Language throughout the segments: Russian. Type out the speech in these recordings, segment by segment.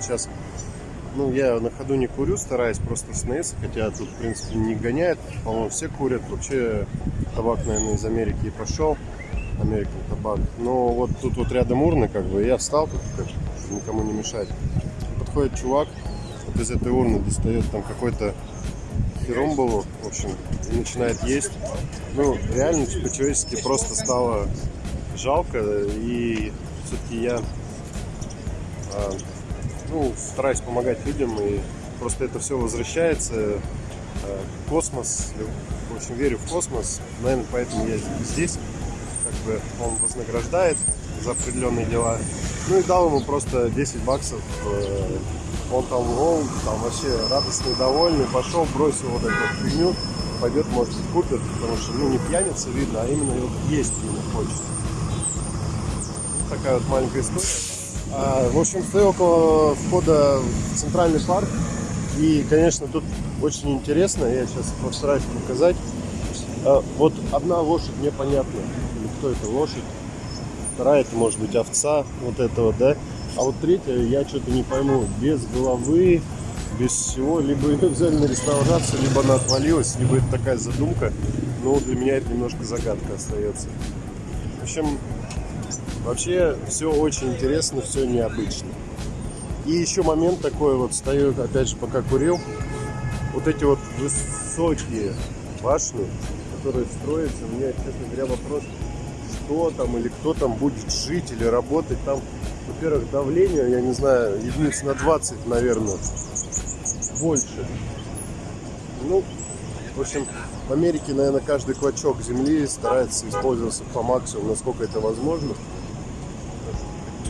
Вот сейчас, ну, я на ходу не курю, стараюсь просто остановиться, хотя тут, в принципе, не гоняет. По-моему, все курят. Вообще, табак, наверное, из Америки и пошел. American табак. Но вот тут вот рядом урны, как бы, я встал, тут, как, никому не мешать. Подходит чувак, вот из этой урны достает там какой-то херомбалу, в общем, и начинает есть. Ну, реально, по-человечески просто стало жалко, и все-таки я а, ну, стараюсь помогать людям, и просто это все возвращается. А, космос, в общем, верю в космос, наверное, поэтому я здесь, как бы он вознаграждает за определенные дела. Ну и дал ему просто 10 баксов. э, Он там, он там вообще радостный, довольный, пошел, бросил вот эту фигню, пойдет, может быть, купит, потому что, ну, не пьяница видно, а именно вот есть именно хочет. Такая вот маленькая история. А, в общем, стою около входа в центральный парк. И, конечно, тут очень интересно. Я сейчас постараюсь показать. А, вот одна лошадь мне понятна. Или кто это лошадь. Вторая это может быть овца. Вот это вот, да. А вот третья я что-то не пойму. Без головы, без всего. Либо ее взяли на реставрацию, либо она отвалилась, либо это такая задумка. Но для меня это немножко загадка остается. В общем, Вообще все очень интересно, все необычно. И еще момент такой вот, стою, опять же, пока курил. Вот эти вот высокие башни, которые строятся, у меня, честно говоря, вопрос, что там или кто там будет жить или работать. Там, во-первых, давление, я не знаю, единиц на 20, наверное, больше. Ну, в общем, в Америке, наверное, каждый клочок земли старается использоваться по максимуму, насколько это возможно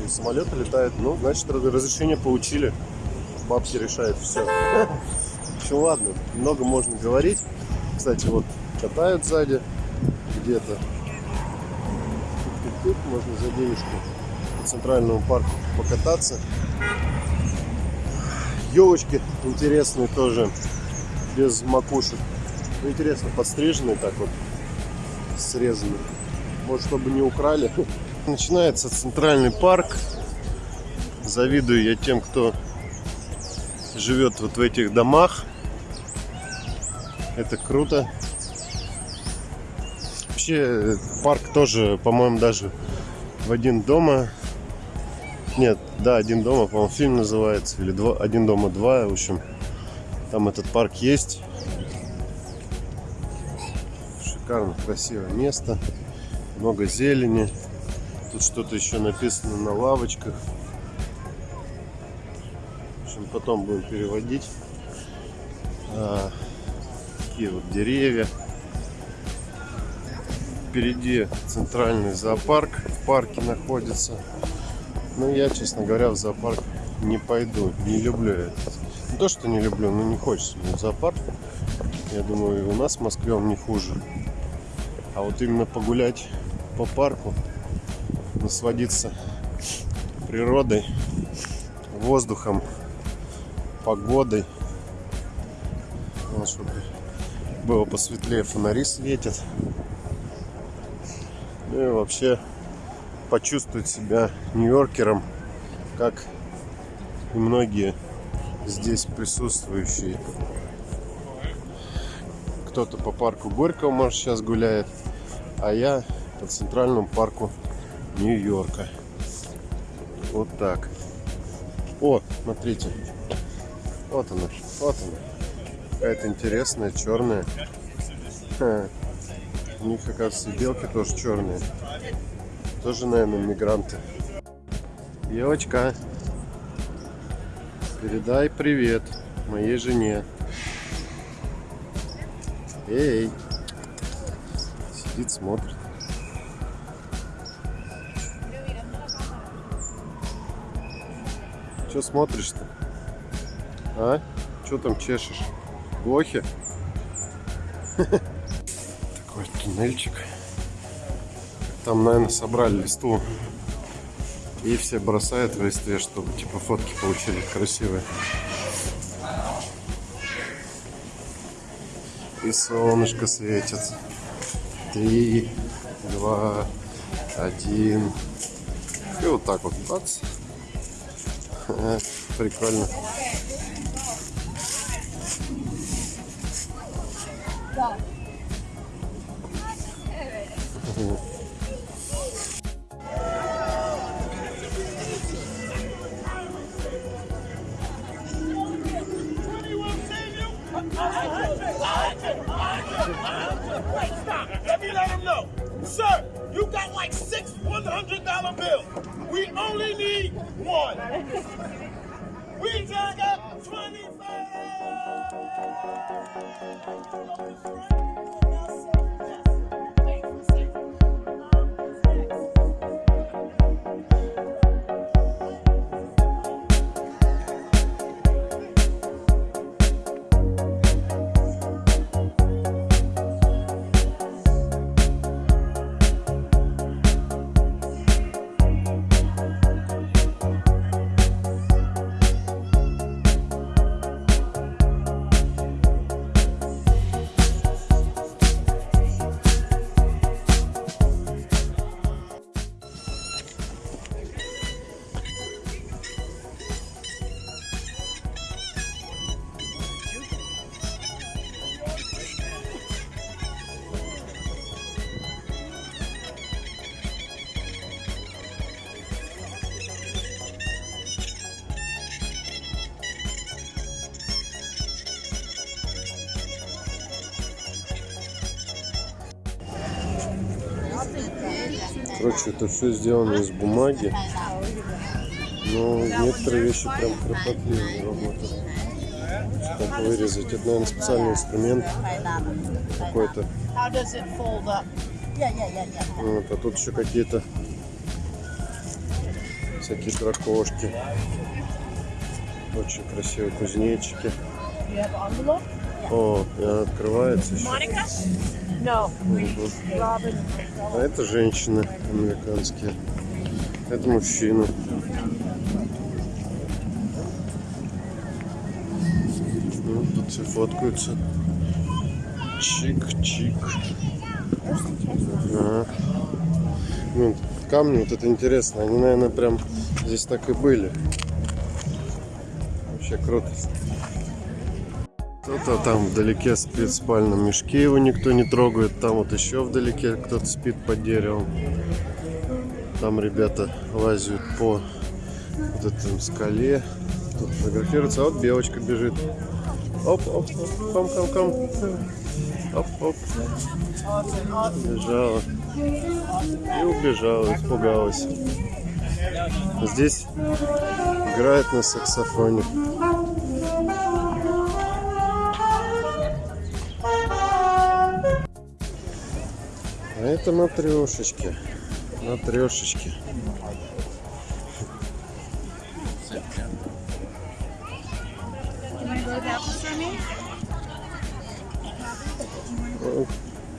самолеты летают. Ну, значит, разрешение получили. Бабки решают все. Общем, ладно, много можно говорить. Кстати, вот катают сзади где-то. Тут можно за денежку по центральному парку покататься. Елочки интересные тоже, без макушек. Ну, интересно, подстриженные так вот, срезанные. Может, чтобы не украли. Начинается центральный парк. Завидую я тем, кто живет вот в этих домах. Это круто. Вообще парк тоже, по-моему, даже в один дома. Нет, да, один дома, по-моему, фильм называется. Или два, один дома два. В общем, там этот парк есть. Шикарно, красивое место. Много зелени. Тут что-то еще написано на лавочках. В общем, потом будем переводить. А, такие вот деревья. Впереди центральный зоопарк. В парке находится. Но ну, я, честно говоря, в зоопарк не пойду. Не люблю это. Не то, что не люблю, но не хочется мне в зоопарк. Я думаю, и у нас в Москве он не хуже. А вот именно погулять по парку насладиться природой, воздухом, погодой. Вот, чтобы было посветлее, фонари светят. Ну и вообще почувствовать себя нью-йоркером, как и многие здесь присутствующие. Кто-то по парку Горького, может, сейчас гуляет, а я по центральному парку Нью-Йорка. Вот так. О, смотрите. Вот она, вот она. Какая-то интересная, черная. Ха. У них, оказывается, белки тоже черные. Тоже, наверное, мигранты. Девочка, передай привет моей жене. Эй, сидит, смотрит. Что смотришь-то? А? Что там чешешь? Блохи? Такой туннельчик. Там, наверное, собрали листву. И все бросают в листве, чтобы типа фотки получили красивые. И солнышко светит. Три, два, один. И вот так вот. Бац. Прикольно. Stop. Короче, это все сделано из бумаги. Но некоторые вещи прям кропотливые работы. Как вырезать? Это, наверное, специальный инструмент какой-то. Вот, а тут еще какие-то всякие дракошки. Очень красивые кузнечики. О, и она открывается еще. Monica? No. А это женщины американские. Это мужчина. Ну, тут все фоткаются. Чик-чик. Ага. Ну, камни, вот это интересно. Они, наверное, прям здесь так и были. Вообще круто. Кто-то там вдалеке спит в спальном мешке, его никто не трогает. Там вот еще вдалеке кто-то спит под деревом. Там ребята лазят по вот этом скале. Тут фотографируются. А вот белочка бежит. Оп, оп, оп, ком, ком, ком. Оп, оп. Бежала. И убежала, испугалась. Здесь играет на саксофоне. Это матрешечки. Матрешечки.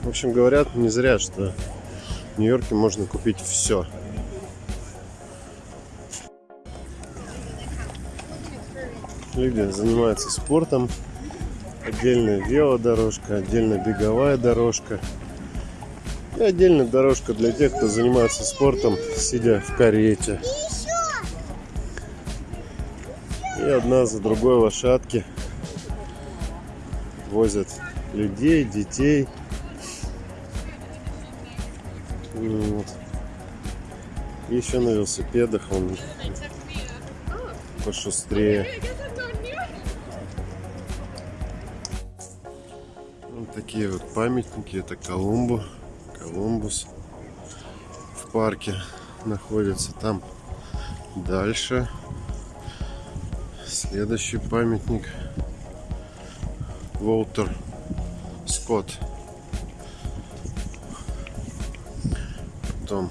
В общем, говорят не зря, что в Нью-Йорке можно купить все. Люди занимаются спортом. Отдельная велодорожка, отдельная беговая дорожка. И отдельная дорожка для тех, кто занимается спортом, сидя в карете. И одна за другой лошадки возят людей, детей. Вот. И еще на велосипедах он пошустрее. Вот такие вот памятники. Это Колумбу. Колумбус в парке находится. Там дальше следующий памятник Волтер Скотт. Потом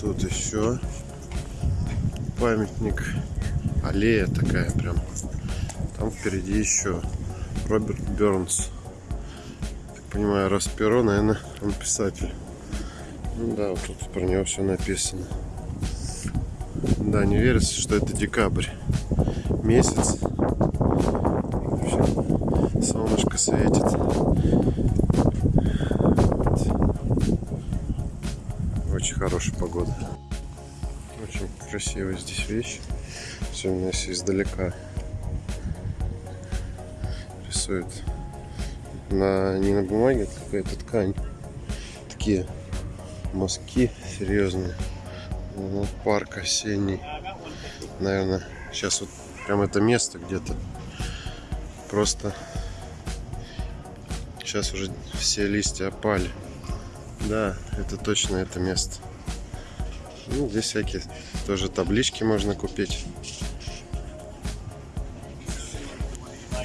тут еще памятник аллея такая прям. Там впереди еще Роберт Бернс. Понимаю, раз перо, наверное, он писатель. Ну да, вот тут про него все написано. Да, не верится, что это декабрь. Месяц. Вообще, солнышко светит. Очень хорошая погода. Очень красивая здесь вещь. Особенно если издалека рисует. На, не на бумаге, это какая-то ткань. Такие мазки серьезные. Ну, парк осенний. Наверное, сейчас вот прям это место где-то. Просто сейчас уже все листья опали. Да, это точно это место. Ну, здесь всякие тоже таблички можно купить.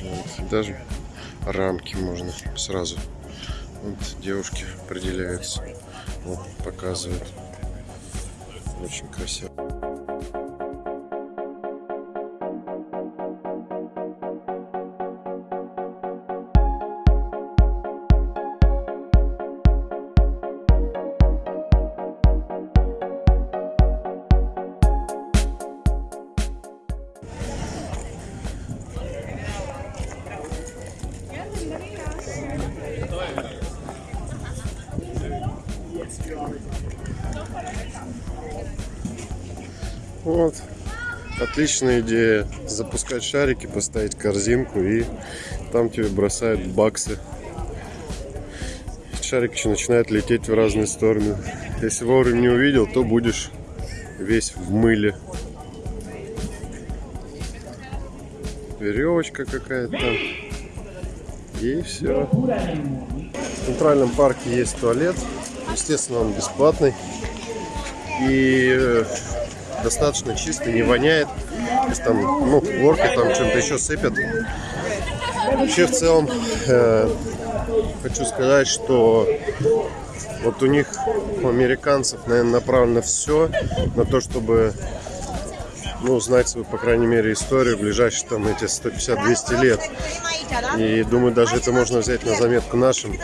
Вот, даже рамки можно сразу. Вот девушки определяются. Вот, показывают. Очень красиво. Вот. Отличная идея. Запускать шарики, поставить корзинку и там тебе бросают баксы. Шарик еще начинает лететь в разные стороны. Если вовремя не увидел, то будешь весь в мыле. Веревочка какая-то. И все. В центральном парке есть туалет. Естественно, он бесплатный. И э, достаточно чистый, не воняет. Если там, ну, хлоркой там чем-то еще сыпят. Вообще, в целом, э, хочу сказать, что вот у них, у американцев, наверное, направлено все на то, чтобы ну, узнать свою, по крайней мере, историю ближайшие там эти 150-200 лет. И думаю, даже это можно взять на заметку нашим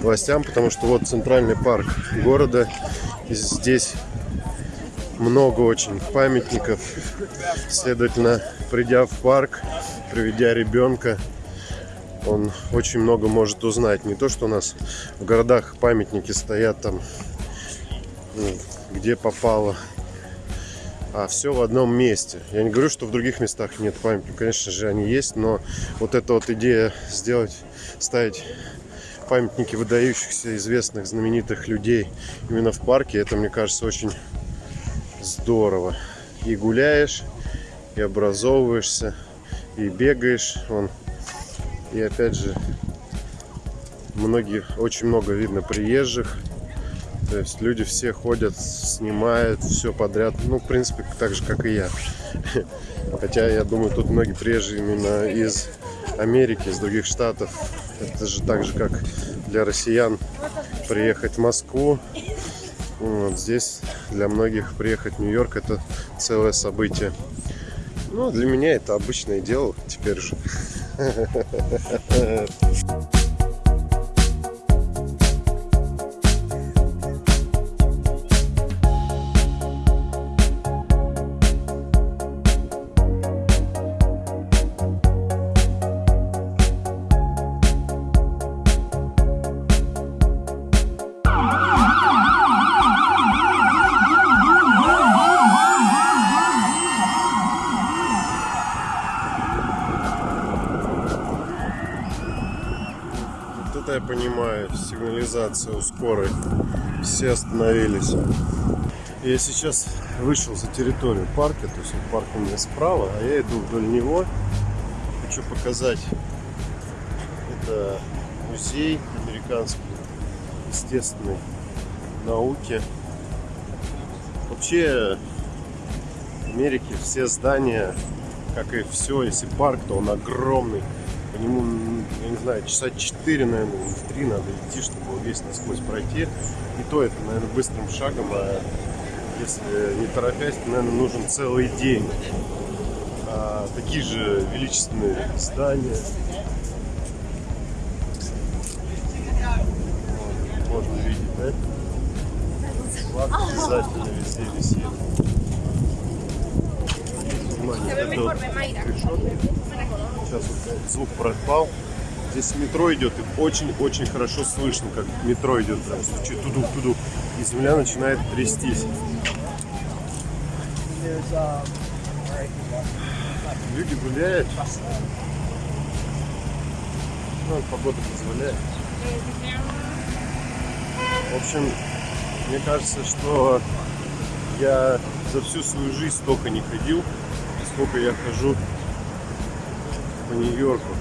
властям, потому что вот центральный парк города, здесь много очень памятников. Следовательно, придя в парк, приведя ребенка, он очень много может узнать. Не то, что у нас в городах памятники стоят там, ну, где попало, а все в одном месте. Я не говорю, что в других местах нет памятников, конечно же, они есть, но вот эта вот идея сделать, ставить памятники выдающихся, известных, знаменитых людей именно в парке, это, мне кажется, очень здорово. И гуляешь, и образовываешься, и бегаешь. Он. И опять же, многие, очень много видно приезжих. То есть люди все ходят, снимают все подряд. Ну, в принципе, так же, как и я. Хотя, я думаю, тут многие приезжие именно из Америки, из других штатов. Это же так же, как для россиян приехать в Москву. Вот здесь для многих приехать в Нью-Йорк это целое событие. Ну, для меня это обычное дело теперь же. у скорой. Все остановились. Я сейчас вышел за территорию парка, то есть парк у меня справа, а я иду вдоль него. Хочу показать. Это музей американский естественной науки. Вообще в Америке все здания, как и все, если парк, то он огромный. По нему, знаю, часа 4, наверное, или 3 надо идти, чтобы весь насквозь пройти. И то это, наверное, быстрым шагом, а если не торопясь, то, наверное, нужен целый день. А, такие же величественные здания. Вот, можно видеть, да? Флаг обязательно везде висит. Внимание, это вот. Сейчас вот звук пропал. Здесь метро идет и очень-очень хорошо слышно, как метро идет. Прям стучит туду-туду. И земля начинает трястись. Люди гуляют. Ну, погода позволяет. В общем, мне кажется, что я за всю свою жизнь столько не ходил, сколько я хожу по Нью-Йорку.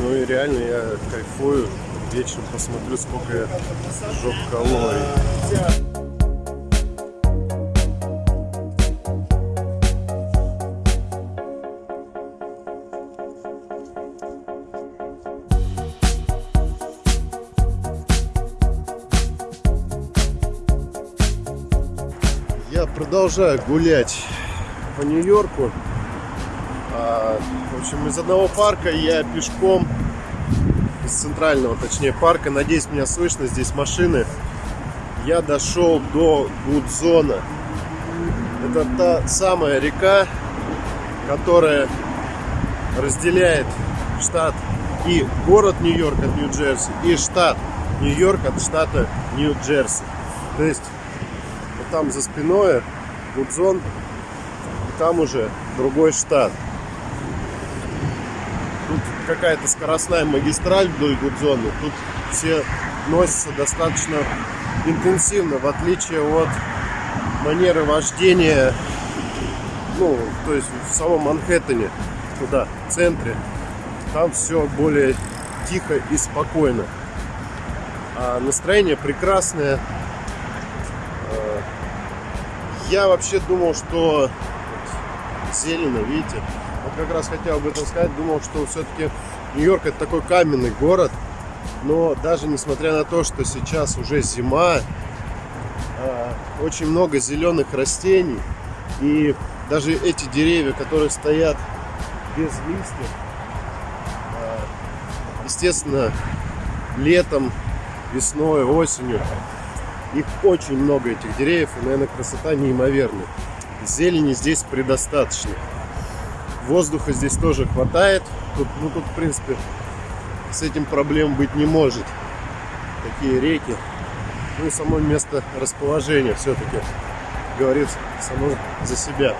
Ну и реально я кайфую. Вечером посмотрю, сколько я сжег калорий. Продолжаю гулять по Нью-Йорку. В общем, из одного парка я пешком, из центрального, точнее, парка, надеюсь, меня слышно, здесь машины, я дошел до Гудзона. Это та самая река, которая разделяет штат и город Нью-Йорк от Нью-Джерси, и штат Нью-Йорк от штата Нью-Джерси. То есть вот там за спиной Гудзон, там уже другой штат. Какая-то скоростная магистраль вдоль Гудзона. Тут все носятся достаточно интенсивно, в отличие от манеры вождения, ну, то есть в самом Манхэттене, туда, в центре. Там все более тихо и спокойно. А настроение прекрасное. Э, Я вообще думал, что зелено, видите, вот как раз хотел об этом сказать, думал, что все-таки Нью-Йорк это такой каменный город, но даже несмотря на то, что сейчас уже зима, э, очень много зеленых растений, и даже эти деревья, которые стоят без листьев, э, естественно, летом, весной, осенью, их очень много, этих деревьев, и, наверное, красота неимоверная. Зелени здесь предостаточно. Воздуха здесь тоже хватает. Тут, ну, тут, в принципе, с этим проблем быть не может. Такие реки. Ну и само место расположения все-таки говорит само за себя.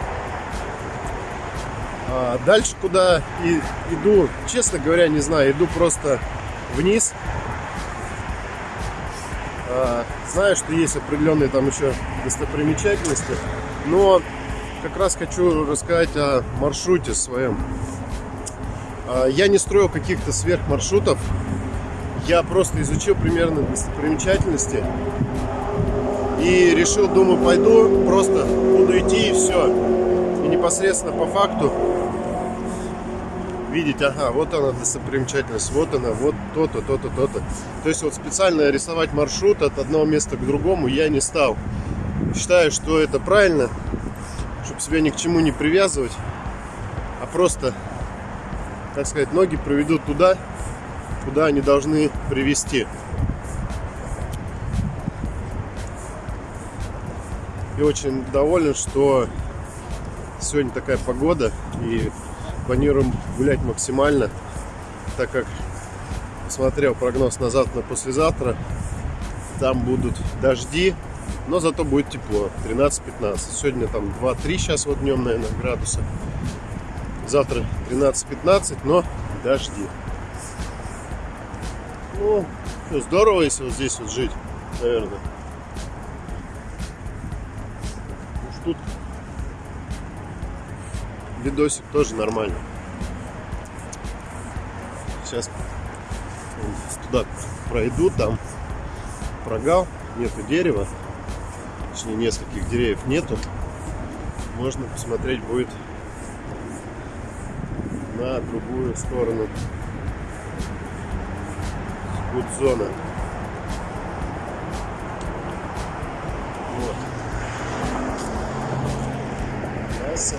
А дальше куда и, иду, честно говоря, не знаю, иду просто вниз. А, знаю, что есть определенные там еще достопримечательности, но как раз хочу рассказать о маршруте своем. А, я не строил каких-то сверхмаршрутов, я просто изучил примерно достопримечательности и решил, думаю, пойду, просто буду идти и все. И непосредственно по факту видеть, ага, вот она достопримечательность, вот она, вот то-то, то-то, то-то. То есть вот специально рисовать маршрут от одного места к другому я не стал. Считаю, что это правильно, чтобы себя ни к чему не привязывать, а просто, так сказать, ноги проведут туда, куда они должны привести. И очень доволен, что сегодня такая погода и планируем гулять максимально, так как посмотрел прогноз на завтра, на послезавтра, там будут дожди, но зато будет тепло, 13-15. Сегодня там 2-3 сейчас вот днем, наверное, градуса. Завтра 13-15, но дожди. Ну, что, здорово, если вот здесь вот жить, наверное. Уж тут видосик тоже нормально. Сейчас туда пройду, там прогал, нету дерева, точнее нескольких деревьев нету. Можно посмотреть будет на другую сторону. Вот. Трасса.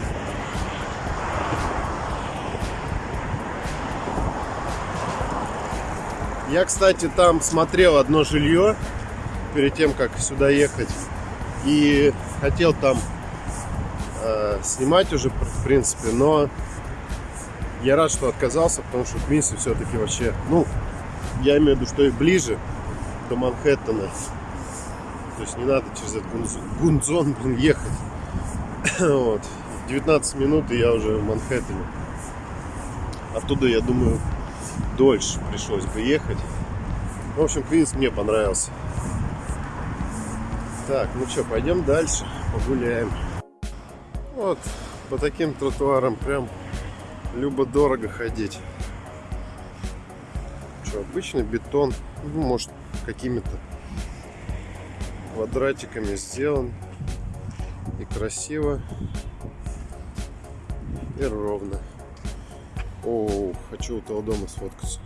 Я, кстати, там смотрел одно жилье перед тем, как сюда ехать. И хотел там э, снимать уже, в принципе, но я рад, что отказался, потому что Квинси все-таки вообще, ну, я имею в виду, что и ближе до Манхэттена. То есть не надо через этот гунз- гунзон, блин, ехать. Вот. 19 минут, и я уже в Манхэттене. Оттуда, я думаю, дольше пришлось бы ехать. В общем, Квинс мне понравился. Так, ну что, пойдем дальше, погуляем. Вот, по таким тротуарам прям любо-дорого ходить. Что, обычный бетон, ну, может, какими-то квадратиками сделан. И красиво, и ровно. О, хочу у того дома сфоткаться.